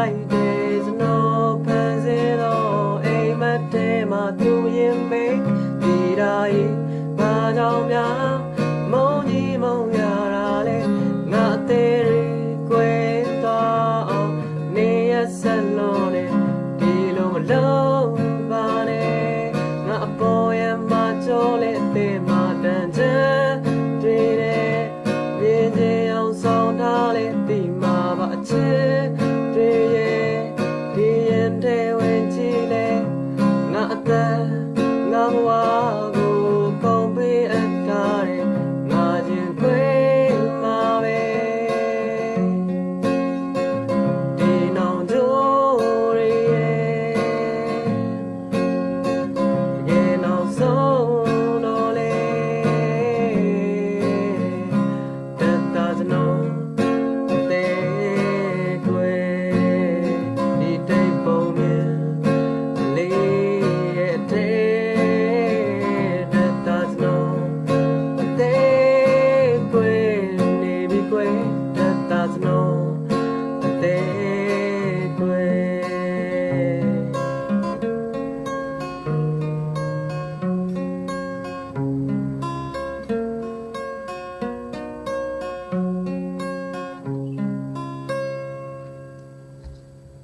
bright days နောက်ခံစေတော့အိမ်မက်တဲမှာသူရင်မေးဒီတိုင်းဘာကြောင့်များမုံကြီးမုံရတာလဲငါအသေးတွေကွဲသွားအောင်နေရဆက်လို့နေဒီလိုမလို့ God's known.